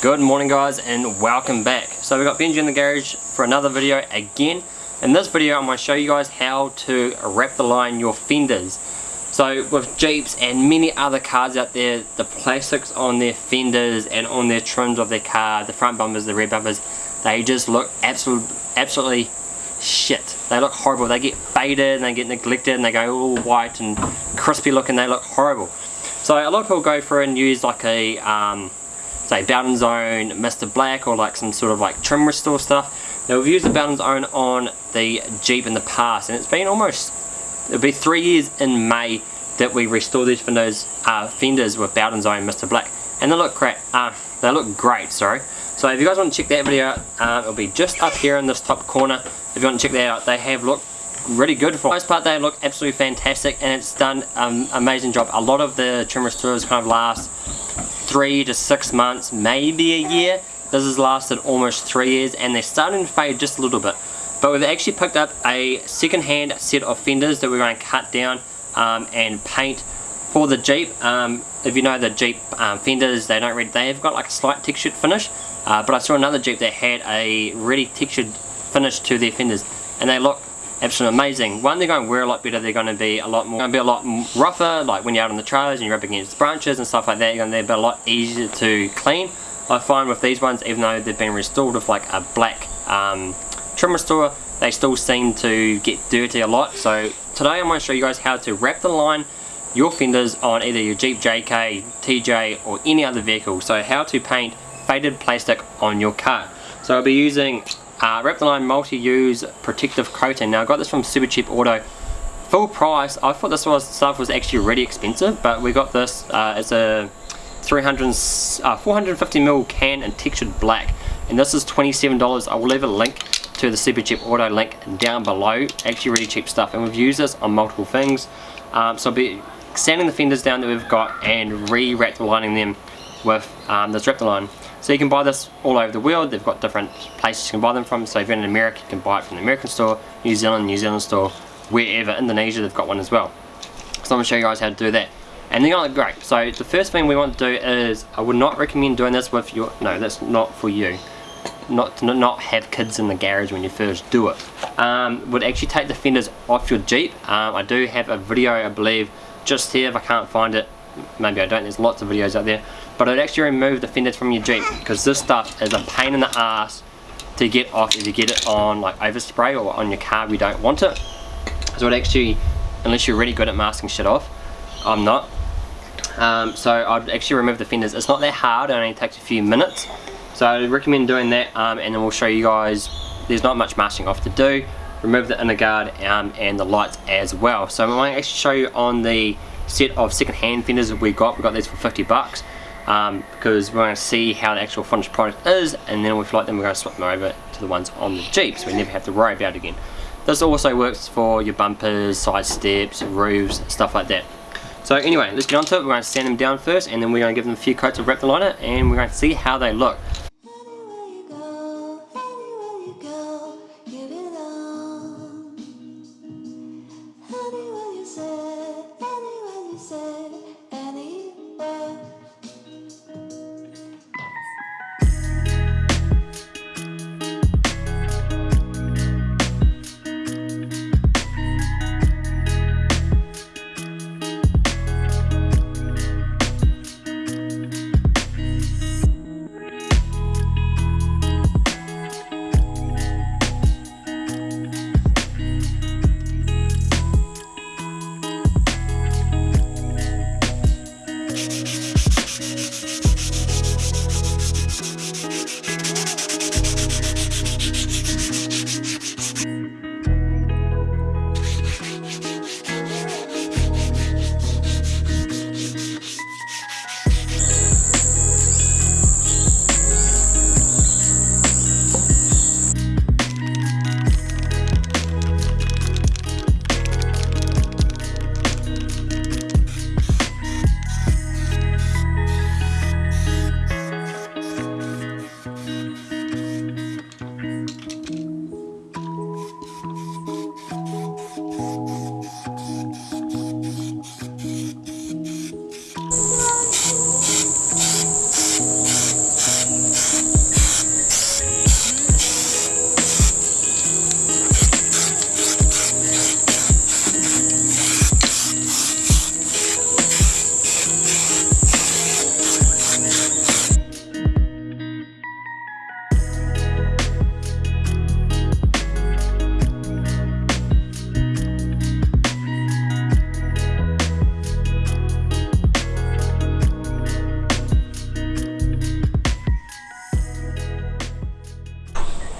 Good morning guys and welcome back. So we've got Benji in the garage for another video again. In this video I'm going to show you guys how to Raptor line your fenders. So with Jeeps and many other cars out there, the plastics on their fenders and on their trims of their car, the front bumpers, the rear bumpers, they just look absolutely, absolutely shit. They look horrible. They get faded and they get neglected and they go all white and crispy looking. They look horrible. So a lot of people go through and use like a um, say Bowden's Own Mr. Black or like some sort of like trim restore stuff. Now we've used the Bowden's Own on the Jeep in the past and it's been almost, it'll be three years in May that we restored these fenders, uh, fenders with Bowden's Own Mr. Black and they look great, uh, they look great sorry. So if you guys want to check that video out, uh, it'll be just up here in this top corner. If you want to check that out, they have looked really good for the most part they look absolutely fantastic and it's done an um, amazing job a lot of the trim restores kind of last three to six months, maybe a year. This has lasted almost three years and they're starting to fade just a little bit. But we've actually picked up a second-hand set of fenders that we're going to cut down um, and paint for the Jeep. Um, if you know the Jeep um, fenders, they don't really, they've got like a slight textured finish. Uh, but I saw another Jeep that had a really textured finish to their fenders and they look absolutely amazing. One, they're going to wear a lot better, they're going to be a lot more, going to be a lot rougher, like when you're out on the trails and you're up against branches and stuff like that, you're going to be a lot easier to clean. I find with these ones, even though they've been restored with like a black um, trim restorer, they still seem to get dirty a lot. So today I'm going to show you guys how to Raptor line your fenders on either your Jeep JK, TJ or any other vehicle. So how to paint faded plastic on your car. So I'll be using uh, Raptor Line multi-use protective coating. Now I got this from Supercheap Auto. Full price. I thought this was stuff was actually really expensive, but we got this uh, as a 300, uh, 450ml can in textured black. And this is $27. I will leave a link to the Supercheap Auto link down below. Actually really cheap stuff. And we've used this on multiple things. Um, so I'll be sanding the fenders down that we've got and re-wrap the lining them with um, this Raptor Line. So you can buy this all over the world. They've got different places you can buy them from. So if you're in America, you can buy it from the American store, New Zealand, New Zealand store, wherever. Indonesia, they've got one as well. So I'm going to show you guys how to do that. And they're going to look great. So the first thing we want to do is, I would not recommend doing this with your, no, that's not for you. Not to not have kids in the garage when you first do it. Um, would actually take the fenders off your Jeep. Um, I do have a video, I believe, just here if I can't find it. Maybe I don't, there's lots of videos out there but I'd actually remove the fenders from your Jeep because this stuff is a pain in the ass to get off if you get it on like overspray or on your car we don't want it. So it actually unless you're really good at masking shit off I'm not. Um, so I'd actually remove the fenders. It's not that hard it only takes a few minutes. So I recommend doing that um, and then we'll show you guys there's not much masking off to do. Remove the inner guard um, and the lights as well. So going to actually show you on the set of second hand fenders that we got we got these for 50 bucks um, because we're going to see how the actual finished product is and then if we like them we're going to swap them over to the ones on the Jeep so we never have to worry about it again. This also works for your bumpers, side steps, roofs, stuff like that. So anyway, let's get on to it. We're going to sand them down first and then we're going to give them a few coats of Raptor liner and we're going to see how they look.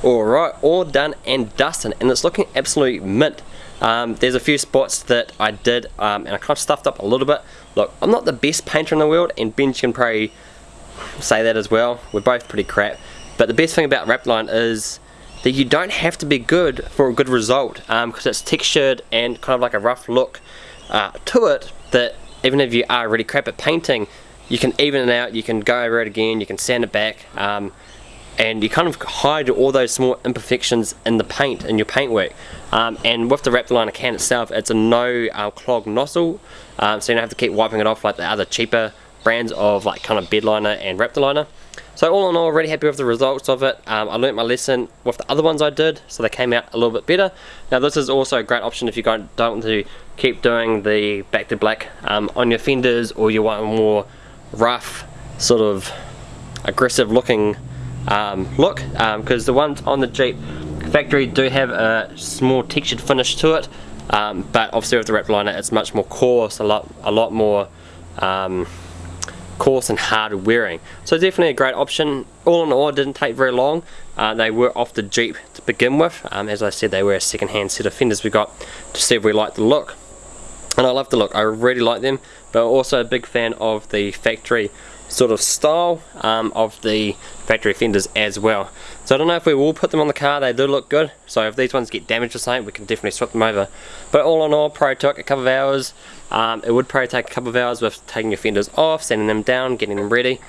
Alright, all done and dusted and it's looking absolutely mint. Um, there's a few spots that I did um, and I kind of stuffed up a little bit. Look, I'm not the best painter in the world and Benj can probably say that as well. We're both pretty crap. But the best thing about Wrapline is that you don't have to be good for a good result because um, it's textured and kind of like a rough look uh, to it that even if you are really crap at painting you can even it out, you can go over it again, you can sand it back um, and you kind of hide all those small imperfections in the paint, in your paint work. Um, and with the Raptorliner can itself, it's a no uh, clog nozzle, um, so you don't have to keep wiping it off like the other cheaper brands of like kind of bedliner and Raptorliner. So all in all, really happy with the results of it. Um, I learnt my lesson with the other ones I did, so they came out a little bit better. Now this is also a great option if you don't want to keep doing the back to black um, on your fenders or you want a more rough, sort of aggressive looking um, look because um, the ones on the Jeep factory do have a small textured finish to it um, but obviously with the wrap liner it's much more coarse, a lot, a lot more um, coarse and hard wearing. So definitely a great option. All in all, it didn't take very long. Uh, they were off the Jeep to begin with. As I said, they were a second-hand set of fenders we got to see if we liked the look. And I love the look, I really like them, but also a big fan of the factory sort of style um, of the factory fenders as well. So I don't know if we will put them on the car, they do look good, so if these ones get damaged or something we can definitely swap them over. But all in all, probably took a couple of hours, um, it would probably take a couple of hours with taking your fenders off, sanding them down, getting them ready,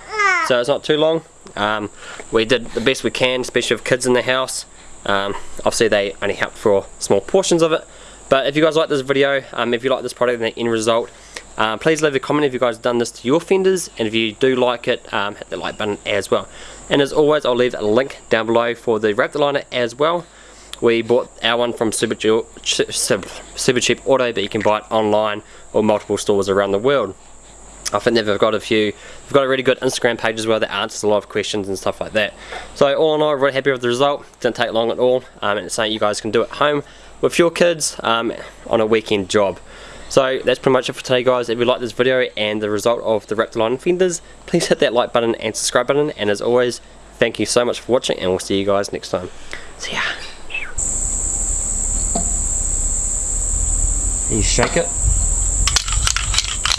so it's not too long. Um, we did the best we can, especially with kids in the house. Um, obviously they only help for small portions of it, but if you guys like this video, um, if you like this product and the end result, uh, please leave a comment if you guys done this to your fenders and if you do like it um, hit the like button as well and as always I'll leave a link down below for the Raptorliner as well we bought our one from Super, Super Cheap Auto but you can buy it online or multiple stores around the world I think they've got a few, they've got a really good Instagram page as well that answers a lot of questions and stuff like that. So all in all, I'm really happy with the result. Didn't take long at all, um, and it's something you guys can do at home with your kids um, on a weekend job. So that's pretty much it for today guys. If you like this video and the result of the Raptorliner fenders, please hit that like button and subscribe button. And as always, thank you so much for watching and we'll see you guys next time. See ya. You shake it.